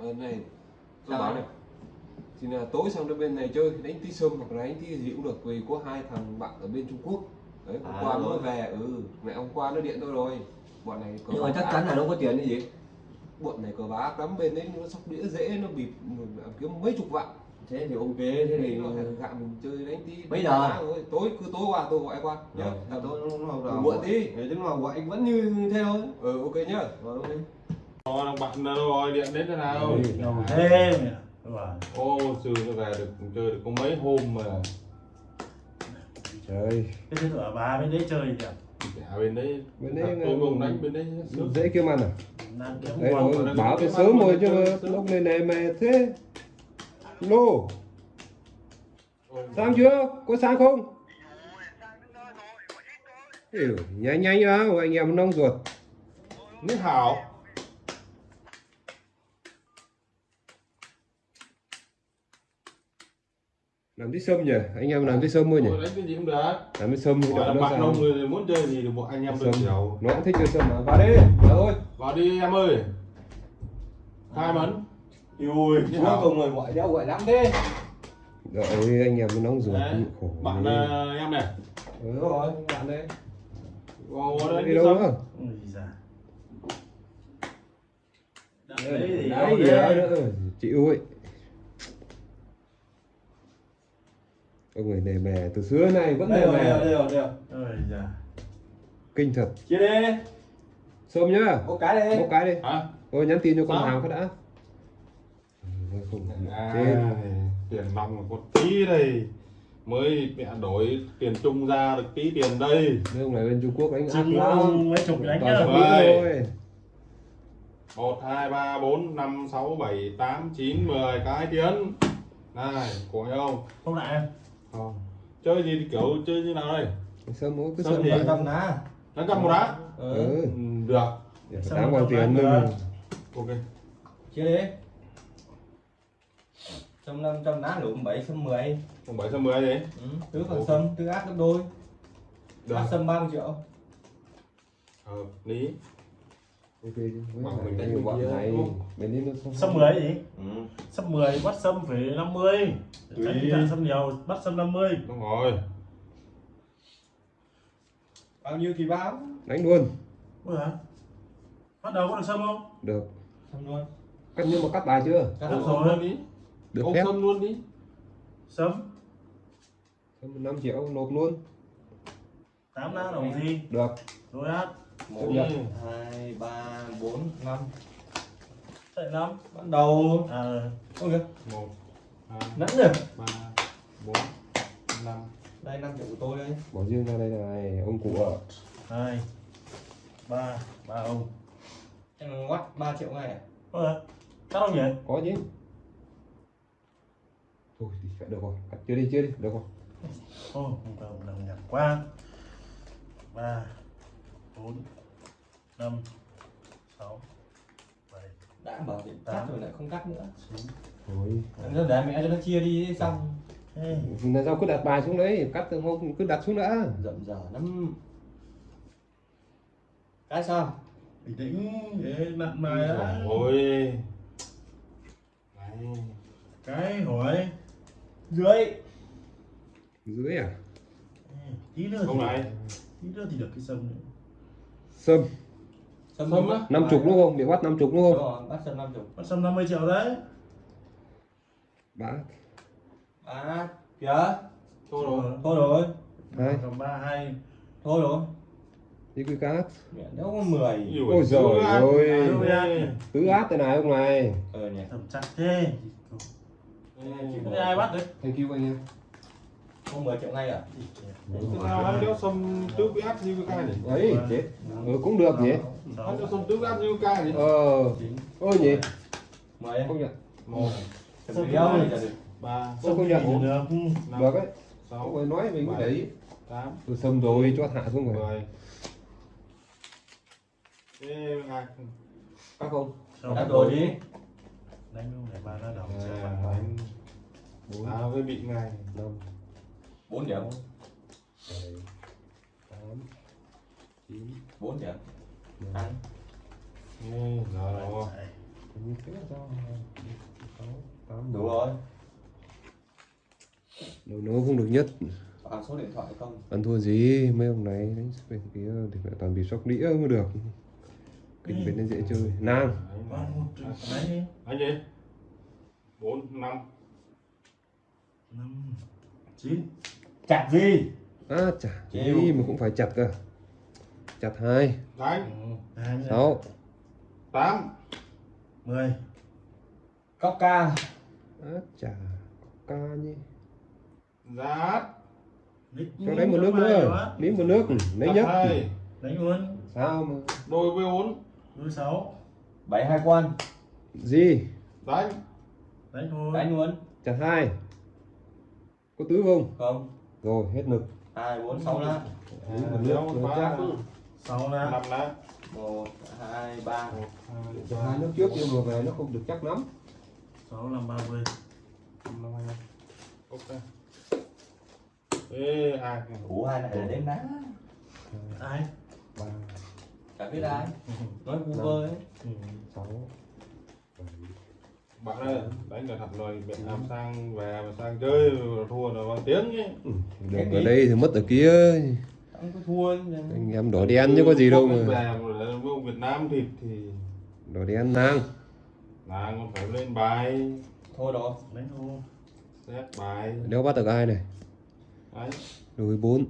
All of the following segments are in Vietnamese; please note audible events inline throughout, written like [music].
Ờ, này tôi bảo này thì là tối sang đến bên này chơi đánh tí sâm hoặc là đánh tí gì cũng được vì có hai thằng bạn ở bên Trung Quốc. Đấy hôm À, qua mới về ừ mẹ hôm qua nó điện tôi rồi. Bọn này cờ nhưng mà chắc chắn là nó có tiền cái gì? Bọn này cờ ác lắm bên đấy nó sóc đĩa dễ nó bịp kiếm mấy chục vạn. Thế thì ok thế thì nó gạ mình chơi đánh tí Mấy giờ? tối cứ tối qua tôi gọi qua nhá. nào là muộn đi. Thế là gọi vẫn như thế thôi. Ừ ok nhá. Rồi ok Ồ, thằng bạn đâu rồi, điện đến thế nào? Đầu thế Ô, sư nó về được chơi được có mấy hôm mà. Trời. Cái thứ ở bà bên đấy chơi nhỉ? cả bên đấy. Bên đấy tôi là- cùng đánh bên đấy. dễ kiếm ăn à? Đấy nó báo từ sớm rồi chứ lúc này này mẹ thế. Lô. Ôi, sang chưa? Có sang không? Ừ, nhanh nhanh á anh em nông ruột. Nước hảo làm tí sâm nhỉ? Anh em làm tí sâm thôi nhỉ? Đánh cái gì cũng được. Làm tí sâm thì là nó bạn đông người muốn chơi gì thì bọn anh em được sâm chiều nó cũng thích chơi sâm mà. Vào đi. Vào thôi. Vào đi em ơi. Hai mấn ui nào? cùng rồi gọi đeo gọi lắm thế. Rồi anh em nó nóng ruột Đấy, khổ Bạn ghê. ờ, em này. Ừ, rồi bạn đây. Vào đây đi đi đâu nữa? Ui giời. đấy Đấy thì đấy đấy. nữa. Chịu ấy ông người này mè từ xưa này vẫn rồi rồi mè. đây rồi đây rồi kinh thật. Chia đi. Sâm nhá. Một cái đi. Một cái đi. Hả? thôi nhắn tin cho con hàng phát đã. Không À, tiền nòng có tí đây. Mới mẹ đổi tiền chung ra được tí tiền đây. Mấy ông này bên Trung Quốc đánh ác lắm. mấy chục đánh thôi. Một hai ba bốn năm sáu bảy tám chín mười cái tiền này của không Không lại em. Không chơi gì thì kiểu chơi như nào đây? Sâm mỗi cứ Sâm sâm thì lại cầm ná. Đánh cầm một đá ừ. ừ. Ừ, được. Sâm đáng bao không tiền nữa ok. Chia đi. Trăm năm trăm ná đủ bảy trăm mười. Còn bảy trăm mười đấy ừ. tứ phần sâm tứ áp gấp đôi. Được. Sâm 30 triệu. Hợp lý ok lại mình đánh nhiều bọn này không? đấy nó không Sâm 10 gì? ừ. Sâm 10 bắt sâm phải 50. Tùy. Tránh tình trạng sâm nhiều bắt sâm 50. đúng rồi bao nhiêu thì báo đánh luôn Ôi hả? Bắt đầu có được sâm không? được sâm luôn cắt nhưng mà cắt bài chưa cắt được rồi. sâm luôn đi được phép sâm luôn đi Sâm Sâm 5 triệu nộp luôn 8 lá đồng gì? được Đối át. Một nhận. hai ba bốn năm Chạy 5. bắt đầu À, ok một hai nắn được ba bốn năm đây 5 triệu của tôi đây bỏ riêng ra đây này ông cụ ở 2 3 ba ông. em quát 3 triệu ngay à? Ôi hả? Cắt không nhỉ? có chứ thôi thì phải được rồi cắt chưa đi chưa đi được rồi Ô, không đồng đồng nhặt quá. 3 4 5 6 7 đã bảo điện cắt rồi lại không cắt nữa. thôi Em để mẹ cho nó chia đi xong. Ê, là sao cứ đặt bài xuống đấy cắt từ hôm cứ đặt xuống đã. Rậm rờ lắm. Cái sao? Bình tĩnh để nặn bài á. rồi Đấy. Cái hỏi. Dưới. Dưới à? Ê, tí nữa không thì này. tí nữa thì được cái sâm nữa. Sâm. Sâm á? năm chục đúng không? Bị bắt năm chục đúng không? Rồi bắt sâm 50 Bắt sâm 50 triệu đấy. bá à kìa. Thôi rồi. Thôi rồi. Hai. 3 2 thôi rồi. Đi quy cát. Đâu có 10 Ui, Ôi giời ơi. Tứ át thế này ông này. Ờ nhỉ. Thầm chắc thế. Ai bắt đấy? thank you anh em không 10 triệu ngay à đéo sâm tứ cái áp như cái này nhỉ? ấy chết ừ, cũng được nhỉ Ăn đéo sâm tứ áp như cái này nhỉ? ờ ôi nhỉ 10 không nhận một nhỉ ba Sao không nhận? được. đấy không sáu phải nói mình cũng để ý tám tôi sâm rồi cho hạ xuống rồi mười Ê, ngạc. các không đã rồi đi Đánh luôn để ba lá đầu. À, À, với bị ngày năm 4 điểm. Tám chín. 4 điểm. Ăn. Rồi đủ rồi. Đầu nó không được nhất. Còn số điện thoại không? Ăn thua gì? Mấy ông này đánh bên kia thì phải toàn bị sóc đĩa mới được. Kịch bên nó dễ chơi. Đi. Anh gì? bốn năm. Năm, chín. Chặt gì? À Chịu. gì mà cũng phải chặt cơ. Chặt hai. Đánh. Ừ, sáu. Tám. Mười. Cốc ca. À chả ca nhỉ. Lít cho đánh một nước nữa. nếm một nước. Lấy nhất. hai. Đánh luôn. Sao mà? Đôi với bốn. Đôi sáu. Bảy hai quan. Gì? Đánh. Đánh thôi đánh luôn. Chặt hai. Có tứ không? Không rồi hết lực hai bốn sáu lá. Sáu là năm lá. Một hai ba. Một hai nước trước nhưng mà về nó không được chắc lắm. Sáu làm ba mươi. Năm hai ok. Ê hai đủ hai này là đếm đá ai? Ba. Chẳng biết ai. [laughs] Nói vu vơ ấy ừ. sáu bạn ơi đánh cẩn thận rồi bị làm sang về mà sang chơi thua là bằng tiếng nhé. Ừ, được ở đây thì mất ở kia. Không có thua anh em đỏ đen chứ có gì đâu mà. Việt Nam thịt thì đỏ đen nang. Là còn phải lên bài. Thôi đó đánh thôi. Xét bài. Đéo bắt được ai này? Đấy. Đôi bốn.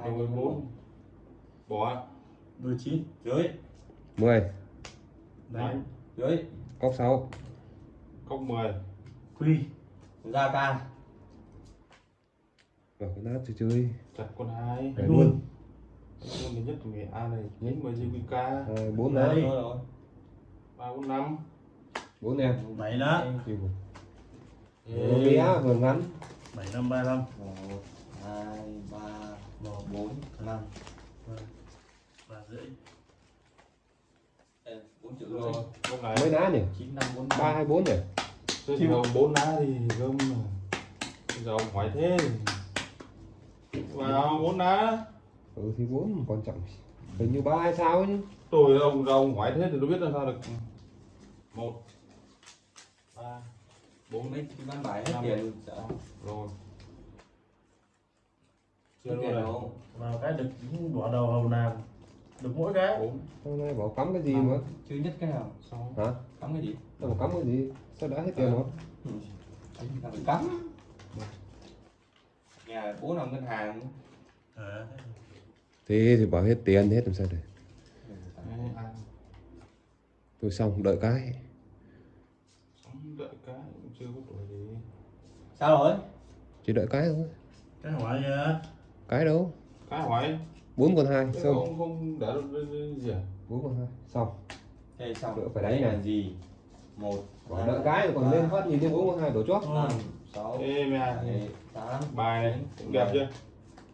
Hai đôi bốn. Bỏ. Đôi chín dưới. Mười. Đánh dưới. Cốc sáu cốc 10 quy. Ra ca vào cái nát chơi chơi. Chặt con hai. Đấy đánh luôn. luôn. Luôn thì nhất là A này nhánh với JQK hai bốn Đấy. lá thôi rồi. Ba bốn năm. Bốn em. Bảy vừa bé vừa ngắn. Bảy năm ba năm. Một hai ba một bốn năm ba ba rưỡi Ê, bốn chữ rồi rồi lúc này mấy lá nhỉ? chín năm ba hay bốn nhỉ? Chứ thì bốn lá thì gom mà. Bây giờ ông hỏi thế vào bốn lá ừ thì bốn quan trọng. Hình như ba hay sao chứ tôi ông ông hỏi thế thì tôi biết là sao được. Một ba bốn. Mấy văn bài hết Năm. tiền rồi hết chưa luôn đâu vào cái được đỏ đầu hầu nàng được mỗi cái. Hôm nay bảo cắm cái gì mà? chưa nhất cái nào? Sáu hả? Cắm cái gì? Đâu mà cắm cái gì? Sao đã hết tiền rồi? Ừ. Là phải cắm? Nhà bố nằm ngân hàng. À, thế thì bảo hết tiền hết làm sao được? Đấy, ăn tôi xong đợi cái. Đợi cái cũng chưa có tuổi gì. Sao rồi? Chỉ đợi cái thôi. Cái hỏi nhá cái đâu? Cái hỏi bốn con hai xong. ông không cái- cái gì à? Bốn con hai xong. Thế xong. Đỡ phải đánh Đây này. là gì? Một Bảo đợi cái rồi còn lên phát nhìn thấy bốn con hai đổ chót. năm sáu ê mẹ. bảy tám bài này cũng đẹp chưa?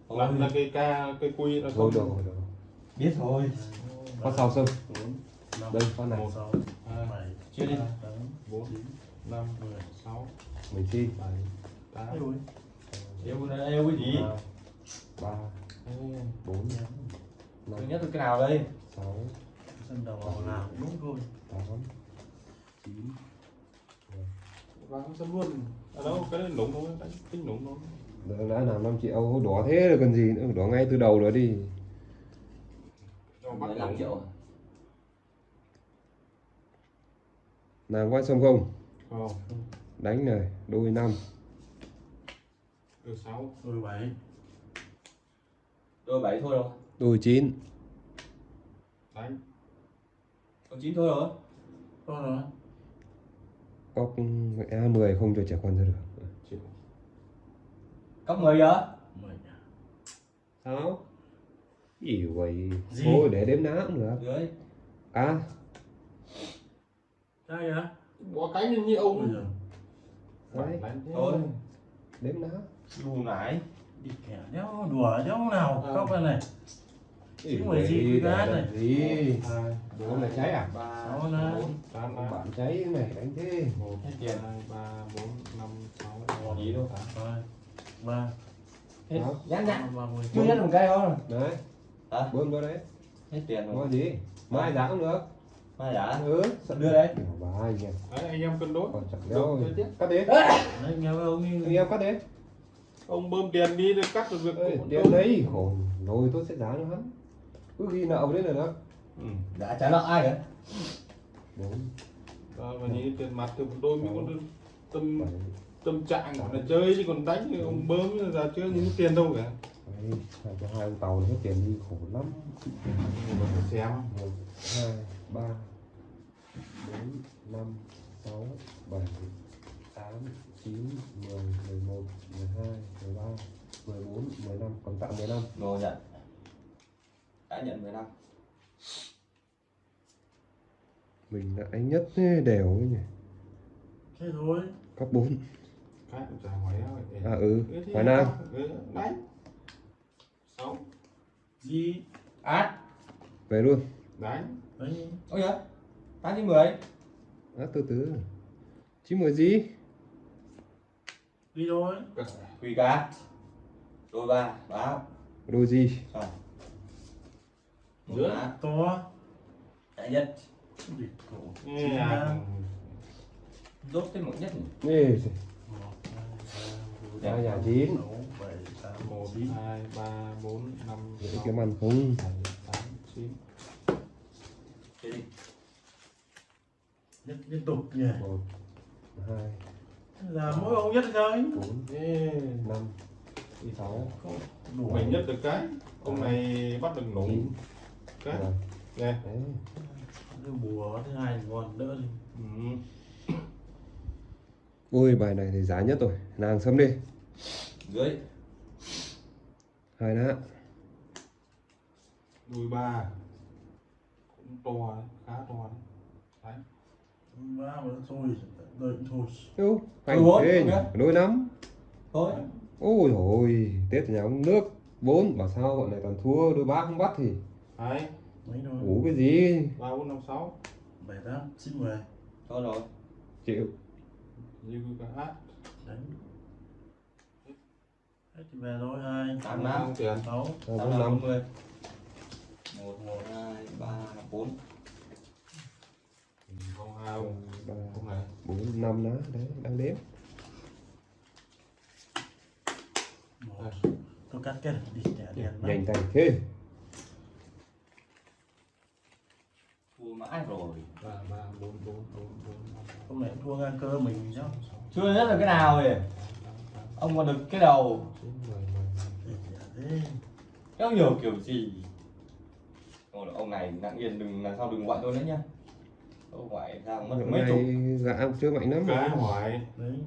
Ôi, là, là cái ca cái quy nó rồi không được rồi được rồi. biết thôi phát sau năm đây phát này. chưa đi. bốn chín năm mười sáu mình chi. bảy tám. Ê ui. yêu cái gì ba bốn. Thứ năm nhất là cái nào đây? Sáu. Sân đầu hầu nào cũng đúng thôi. Tám. Chín. Vào sân luôn. Ở đâu? Cái đấy nụng thôi đánh tính nụng thôi. Đã, làm 5 triệu đỏ thế rồi cần gì nữa đỏ ngay từ đầu rồi đi. Đâu bắt 15 nụng. triệu. Làm qua xong không? Không. Đánh này đôi năm. Được sáu. Đôi bảy đôi bảy thôi rồi. Đôi chín. Đánh còn chín thôi rồi. Có rồi. Cóc a 10 không cho trẻ con ra được chịu. Cốc mười giờ? Mười sao? Gì vậy? Gì? thôi để đếm ná cũng được. Dưới. Cá cái á bỏ cái như như ông đấy. Thôi. Đếm ná lù nải đi kẻ đéo đùa đéo nào. Ờ. khóc đây này. Chứ mà gì cái này. gì hai bố là cháy à? ba Sáu bốn tám Ông ba bạn cháy này đánh thế. Một Hết tiền. hai ba bốn năm sáu Một gì đâu. hai ba ba mươi chưa nhất một cây thôi đấy. Hả? Bơm vào đấy. Hết tiền rồi. Gì? Mai giá cũng được. Ba giả ừ. Đưa đây. Bà anh em đấy anh em cân đối. Còn chẳng tiếp. cắt đi. Đấy, nghe với ông anh em cắt đi ông bơm tiền đi để cắt được việc Ê, của tiền tôi. đấy Ồ, rồi tôi sẽ giá cho hắn. Cứ ghi nợ đấy là đó ừ. đã trả nợ ai cả bốn Rồi, và nhìn tiền mặt thì tôi mới có tâm tâm trạng của là chơi chứ còn đánh thì ông bơm ra chơi những tiền đâu cả. Đấy, hai cho hai ông tàu hết tiền đi khổ lắm. Mà phải xem. Một hai ba bốn năm sáu bảy tám chín mười mười một mười hai mười ba mười bốn mười năm còn tặng mười năm rồi nhận. Đã nhận 10 năm mình đã đánh nhất thế, đều ấy nhỉ? Thế thôi. Cấp bốn. Cái cũng chả hỏi đâu để. À ừ. Hoài Nam ừ, đánh sáu. Gì át về luôn. Đánh Đấy. Ôi nhá tám chín mười. À, từ từ. Chín mười gì Đi thôi quỳ cá đôi ba báo đôi gì? Một Giữa. To chạy nhất. À, ra. rốt tới một nhất Ê, Một, hai, ba, bốn, Dạ, dạ, chín. sáu, bảy, tám, một hai ba bốn năm sáu. kiếm ăn không? Bảy tám chín. Liên tục nhỉ. Một hai Là mỗi ông nhất thôi. Bốn năm sáu. Đủ mình nhất được cái. Ông này bắt được nổ. Cái. Mười nè. Bùa thứ hai còn đỡ đi. Ừ. ôi bài này thì giá nhất rồi. Nàng sớm đi. Dưới. Hai đã. Đùi ba. Cũng to đấy, khá to đấy Má mà thôi, đời thôi. Yêu, thôi, thế nhỉ, nối lắm. Thôi. Ôi thôi, Tết nhà ông nước bốn bảo sao bọn này toàn thua đôi ba không bắt thì. Đấy. Mấy đôi. Ủ cái gì? 3 4 5 6 7 8 9 10. Thôi rồi. Chịu. Lưu cả hát. Đánh. Hết thì về thôi 2 8 5 tiền 6 8 5 10. 1 1 2 3 4 con hai ba bốn năm đó đấy đang đếm. Tôi cắt cái đi trả đèn nhanh tay thế. Mãi rồi. Ba ba bốn bốn bốn bốn hôm nay thua ngang cơ mình chứ. Chưa hết là cái nào rồi. Ông còn được cái đầu. Kéo nhiều kiểu gì. Ông này nặng yên đừng làm sao đừng gọi tôi nữa nhá tôi gọi ra mất mấy chục. nay gã chưa mạnh lắm cái hỏi đấy.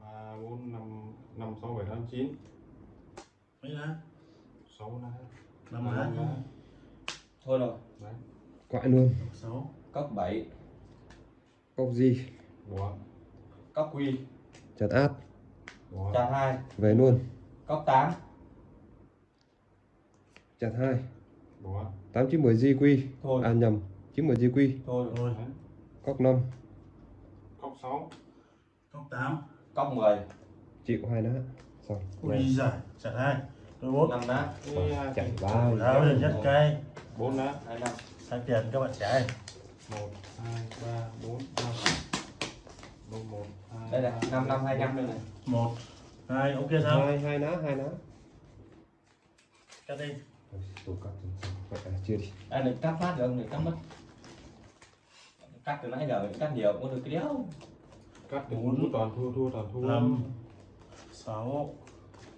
Ba bốn năm năm sáu bảy tám chín. Mấy lá? Sáu lá. Năm lá. Thôi rồi. Đấy. Gọi luôn. Sáu. Cấp 7 cốc gì? Bỏ cấp quy. Chặt át bỏ chặt hai. Về luôn. Cấp 8 chặt hai. Tám chín mười di quy thôi. À nhầm chín mười di quy. Thôi thôi đấy cốc năm. Cốc sáu. Cốc tám. Cấp 10 chịu hai đá. Xong. Ui giải chặt hai. Đôi bốn năm lá Ê, hai chạy cái- ba. Đá bây giờ nhất cây. Bốn lá hai năm. Sang tiền các bạn trai một hai ba bốn năm. Một một hai đây này ba, năm năm bốn, hai năm đây bốn, này. Một. Hai ok sao? Hai hai ná hai ná cắt đi. Tôi cắt vậy chưa đi. Đây đừng cắt phát được ông đừng cắt mất cắt từ nãy giờ cắt nhiều cũng được cái đéo. Cắt thì Bốn. thua toàn thua thua toàn thua. năm sáu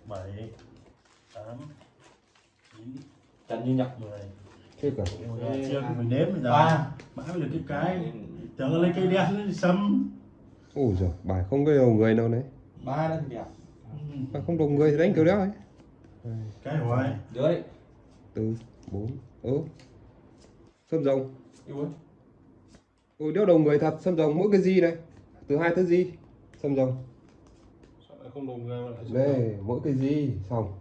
bảy tám chín trần như nhật mười. Thế cả. Chưa mình đếm bây giờ ba. Mãi mới được cái cái. Tưởng lấy cây đen nó sâm ôi giời bài không có đầu người đâu đấy ba đó thì đẹp. Bài không đầu người thì đánh kiểu đó ấy. Cái hỏi dưới. Từ bốn ố sâm rồng ôi đéo đầu người thật sâm rồng mỗi cái gì này? Từ hai tới gì? Sâm rồng. Không đồng lại đây mỗi cái gì? Xong.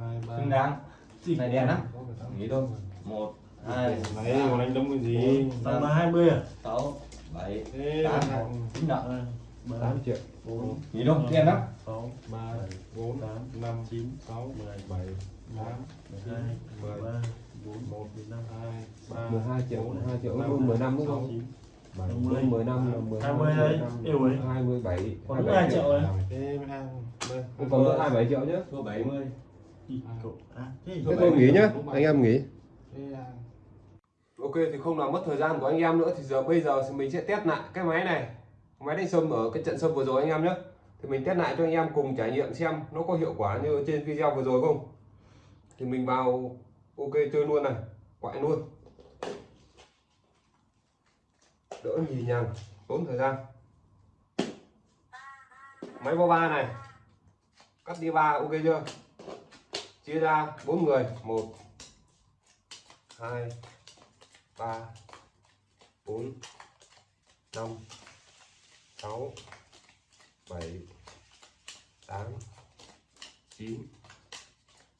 Hai xứng đáng. Này đen lắm nghĩ thôi một hai này còn anh đấm cái gì? Tầm là hai mươi à? sáu bảy tám. chín nợ hai tám triệu. Bốn. Nghĩ thôi đen lắm. Sáu ba bốn tám. năm chín sáu mười bảy tám mười hai mười mười ba. bốn một năm hai ba 12 triệu bốn, 2 triệu năm, luôn 15 đúng không chín. Bảy, năm mươi. luôn 15 là 12 20 đấy, yêu ấy. 27 Còn đúng 2 triệu ăn. Đây, Cũng còn nữa 27 triệu nhé thua 70 Ý, cậu à thế tôi nghỉ nhá, anh em nghỉ. Ok thì không làm mất thời gian của anh em nữa thì giờ bây giờ thì mình sẽ test lại cái máy này. Máy đánh sâm ở cái trận sâm vừa rồi anh em nhé thì mình test lại cho anh em cùng trải nghiệm xem nó có hiệu quả như trên video vừa rồi không. Thì mình vào ok chơi luôn này. Quại luôn đỡ nhì nhằng, tốn thời gian. Máy bo ba này, cắt đi ba ok chưa? Chia ra bốn người, một, hai, ba, bốn, năm, sáu, bảy, tám, chín.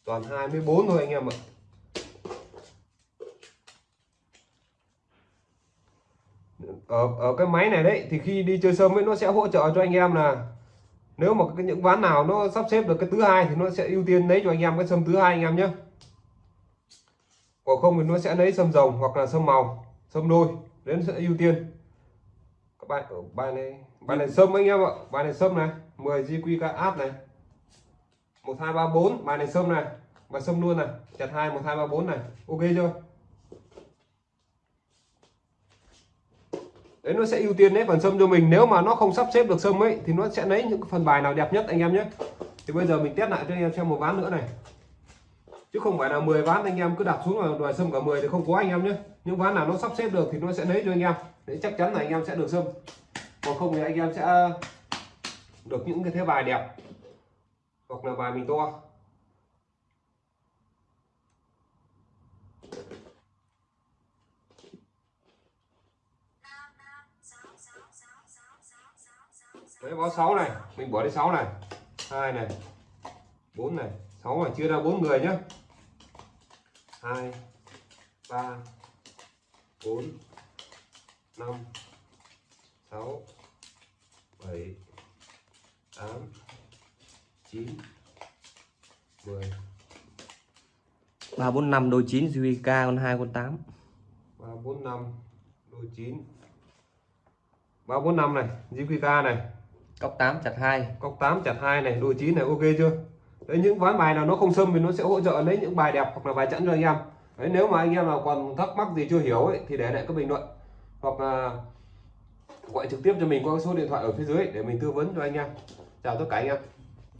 Toàn 24 thôi anh em ạ. Ở ở cái máy này đấy, thì khi đi chơi sâm ấy, nó sẽ hỗ trợ cho anh em là nếu mà cái những ván nào nó sắp xếp được cái thứ hai thì nó sẽ ưu tiên lấy cho anh em cái sâm thứ hai anh em nhé. Còn không thì nó sẽ lấy sâm rồng hoặc là sâm màu, sâm đôi, đến sẽ ưu tiên. Các bạn, ở bài này bài này sâm anh em ạ, bài này sâm này 10 GQ áp này. 1234 bài này sâm này, bài sâm luôn này, chặt hai 1234 này, ok chưa? Đấy, nó sẽ ưu tiên lấy phần sâm cho mình. Nếu mà nó không sắp xếp được sâm ấy, thì nó sẽ lấy những phần bài nào đẹp nhất anh em nhé. Thì bây giờ mình test lại cho anh em xem một ván nữa này. Chứ không phải là 10 ván anh em cứ đặt xuống là đòi sâm cả 10 thì không có anh em nhé. Những ván nào nó sắp xếp được thì nó sẽ lấy cho anh em. Để chắc chắn là anh em sẽ được sâm. Còn không thì anh em sẽ được những cái thế bài đẹp. Hoặc là bài mình to. Đấy báo 6 này. Mình bỏ đi 6 này. Hai này. 4 này. 6 này chia ra 4 người nhé 2 3 4 5 6 7 8 9 10 ba bốn năm đôi chín JVK con hai con tám. 3 4 5 đôi 9 3 4 5 này GQK này cốc tám chặt hai. Cọc 8 chặt 2 này đôi 9 này ok chưa? Đấy, những ván bài nào nó không xâm thì nó sẽ hỗ trợ lấy những bài đẹp hoặc là bài chẵn cho anh em. Đấy, nếu mà anh em nào còn thắc mắc gì chưa hiểu ấy, thì để lại các bình luận. Hoặc là gọi trực tiếp cho mình qua số điện thoại ở phía dưới để mình tư vấn cho anh em. Chào tất cả anh em.